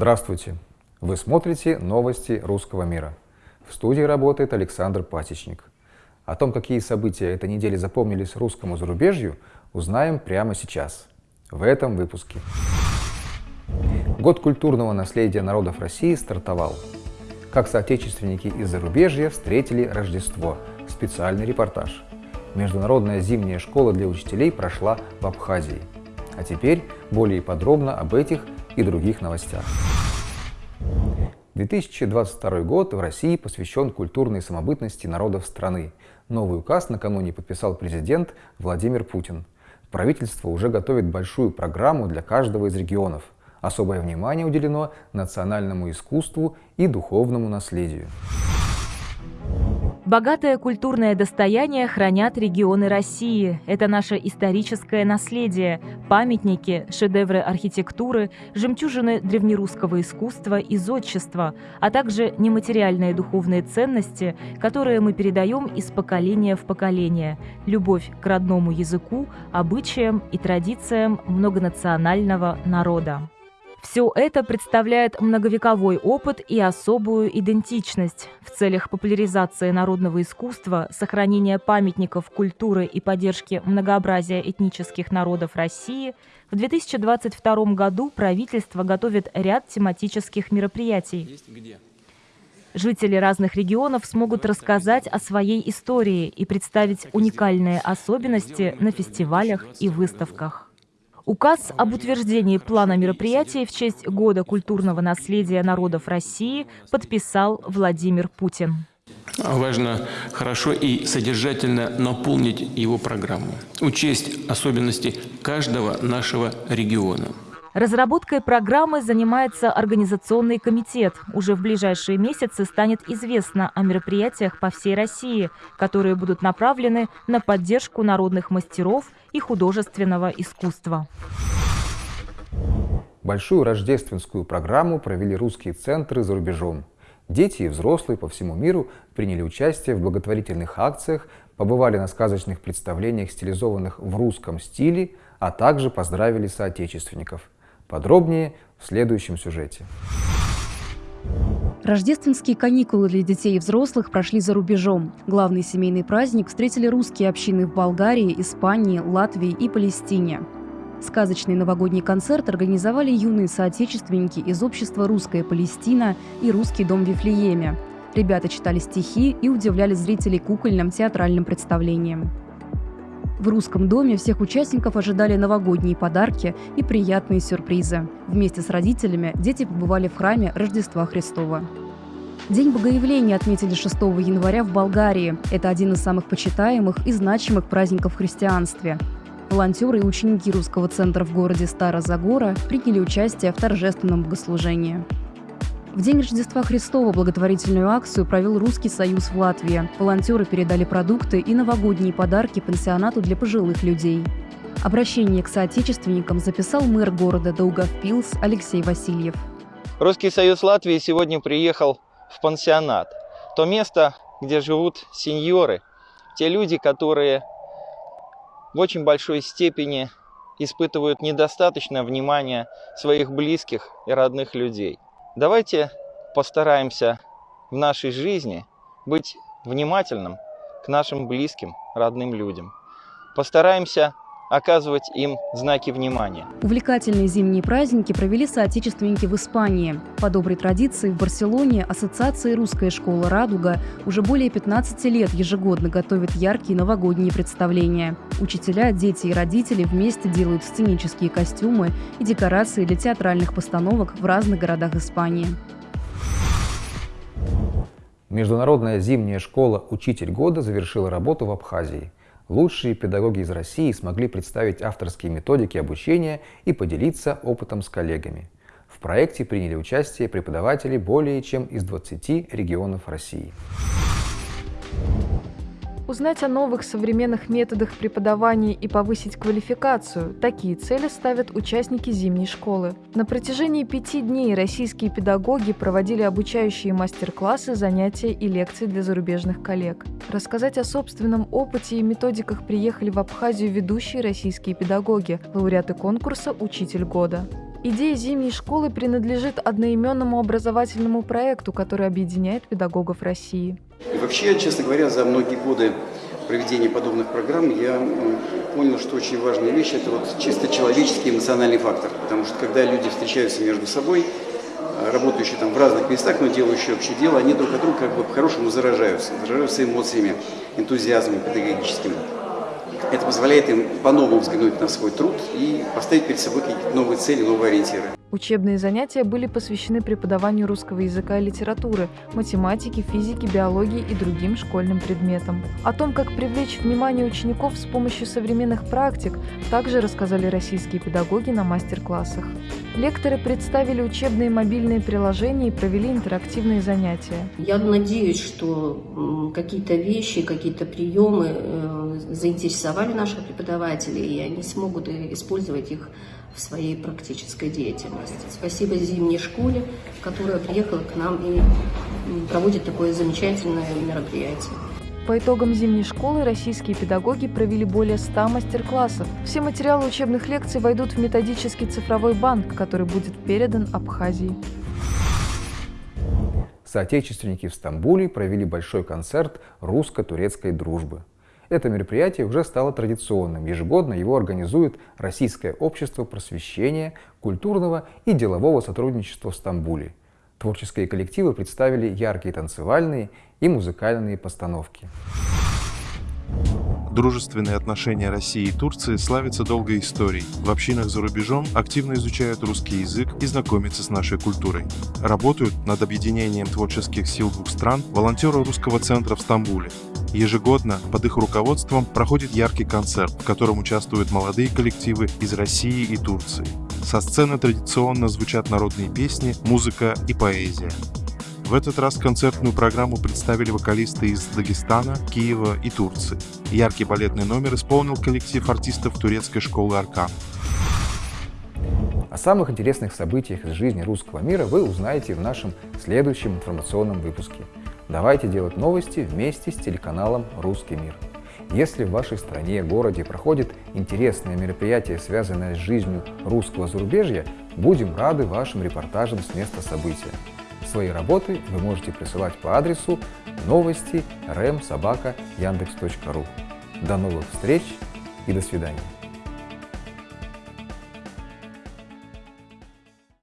Здравствуйте! Вы смотрите новости русского мира. В студии работает Александр Пасечник. О том, какие события этой недели запомнились русскому зарубежью, узнаем прямо сейчас, в этом выпуске. Год культурного наследия народов России стартовал. Как соотечественники из зарубежья встретили Рождество. Специальный репортаж. Международная зимняя школа для учителей прошла в Абхазии. А теперь более подробно об этих и других новостях. 2022 год в России посвящен культурной самобытности народов страны. Новый указ накануне подписал президент Владимир Путин. Правительство уже готовит большую программу для каждого из регионов. Особое внимание уделено национальному искусству и духовному наследию. Богатое культурное достояние хранят регионы России. Это наше историческое наследие, памятники, шедевры архитектуры, жемчужины древнерусского искусства и зодчества, а также нематериальные духовные ценности, которые мы передаем из поколения в поколение. Любовь к родному языку, обычаям и традициям многонационального народа. Все это представляет многовековой опыт и особую идентичность. В целях популяризации народного искусства, сохранения памятников культуры и поддержки многообразия этнических народов России в 2022 году правительство готовит ряд тематических мероприятий. Жители разных регионов смогут рассказать о своей истории и представить уникальные особенности на фестивалях и выставках. Указ об утверждении плана мероприятий в честь Года культурного наследия народов России подписал Владимир Путин. Важно хорошо и содержательно наполнить его программу, учесть особенности каждого нашего региона. Разработкой программы занимается Организационный комитет. Уже в ближайшие месяцы станет известно о мероприятиях по всей России, которые будут направлены на поддержку народных мастеров и художественного искусства. Большую рождественскую программу провели русские центры за рубежом. Дети и взрослые по всему миру приняли участие в благотворительных акциях, побывали на сказочных представлениях, стилизованных в русском стиле, а также поздравили соотечественников – Подробнее в следующем сюжете. Рождественские каникулы для детей и взрослых прошли за рубежом. Главный семейный праздник встретили русские общины в Болгарии, Испании, Латвии и Палестине. Сказочный новогодний концерт организовали юные соотечественники из общества «Русская Палестина» и «Русский дом в Вифлееме». Ребята читали стихи и удивляли зрителей кукольным театральным представлением. В русском доме всех участников ожидали новогодние подарки и приятные сюрпризы. Вместе с родителями дети побывали в храме Рождества Христова. День Богоявления отметили 6 января в Болгарии. Это один из самых почитаемых и значимых праздников в христианстве. Волонтеры и ученики русского центра в городе Стара-Загора приняли участие в торжественном богослужении. В день Рождества Христова благотворительную акцию провел Русский союз в Латвии. Волонтеры передали продукты и новогодние подарки пансионату для пожилых людей. Обращение к соотечественникам записал мэр города Даугавпилс Алексей Васильев. Русский союз Латвии сегодня приехал в пансионат. То место, где живут сеньоры, те люди, которые в очень большой степени испытывают недостаточное внимание своих близких и родных людей – Давайте постараемся в нашей жизни быть внимательным к нашим близким, родным людям. Постараемся оказывать им знаки внимания. Увлекательные зимние праздники провели соотечественники в Испании. По доброй традиции в Барселоне Ассоциация «Русская школа «Радуга» уже более 15 лет ежегодно готовит яркие новогодние представления. Учителя, дети и родители вместе делают сценические костюмы и декорации для театральных постановок в разных городах Испании. Международная зимняя школа «Учитель года» завершила работу в Абхазии – Лучшие педагоги из России смогли представить авторские методики обучения и поделиться опытом с коллегами. В проекте приняли участие преподаватели более чем из 20 регионов России. Узнать о новых современных методах преподавания и повысить квалификацию – такие цели ставят участники зимней школы. На протяжении пяти дней российские педагоги проводили обучающие мастер-классы, занятия и лекции для зарубежных коллег. Рассказать о собственном опыте и методиках приехали в Абхазию ведущие российские педагоги, лауреаты конкурса «Учитель года». Идея зимней школы принадлежит одноименному образовательному проекту, который объединяет педагогов России. И вообще, честно говоря, за многие годы проведения подобных программ я понял, что очень важная вещь – это вот чисто человеческий эмоциональный фактор. Потому что когда люди встречаются между собой, работающие там в разных местах, но делающие общее дело, они друг от друга как бы по-хорошему заражаются, заражаются эмоциями, энтузиазмом педагогическим. Это позволяет им по-новому взглянуть на свой труд и поставить перед собой какие-то новые цели, новые ориентиры. Учебные занятия были посвящены преподаванию русского языка и литературы, математики, физики, биологии и другим школьным предметам. О том, как привлечь внимание учеников с помощью современных практик, также рассказали российские педагоги на мастер-классах. Лекторы представили учебные мобильные приложения и провели интерактивные занятия. Я надеюсь, что какие-то вещи, какие-то приемы э, заинтересовали наших преподавателей, и они смогут использовать их в своей практической деятельности. Спасибо зимней школе, которая приехала к нам и проводит такое замечательное мероприятие. По итогам зимней школы российские педагоги провели более 100 мастер-классов. Все материалы учебных лекций войдут в методический цифровой банк, который будет передан Абхазии. Соотечественники в Стамбуле провели большой концерт русско-турецкой дружбы. Это мероприятие уже стало традиционным. Ежегодно его организует Российское общество просвещения, культурного и делового сотрудничества в Стамбуле. Творческие коллективы представили яркие танцевальные и музыкальные постановки. Дружественные отношения России и Турции славятся долгой историей. В общинах за рубежом активно изучают русский язык и знакомятся с нашей культурой. Работают над объединением творческих сил двух стран волонтеры русского центра в Стамбуле. Ежегодно под их руководством проходит яркий концерт, в котором участвуют молодые коллективы из России и Турции. Со сцены традиционно звучат народные песни, музыка и поэзия. В этот раз концертную программу представили вокалисты из Дагестана, Киева и Турции. Яркий балетный номер исполнил коллектив артистов турецкой школы «Аркан». О самых интересных событиях из жизни русского мира вы узнаете в нашем следующем информационном выпуске. Давайте делать новости вместе с телеканалом «Русский мир». Если в вашей стране, городе проходит интересное мероприятие, связанное с жизнью русского зарубежья, будем рады вашим репортажам с места события. Свои работы вы можете присылать по адресу новости rem.sobaka.yandex.ru. До новых встреч и до свидания.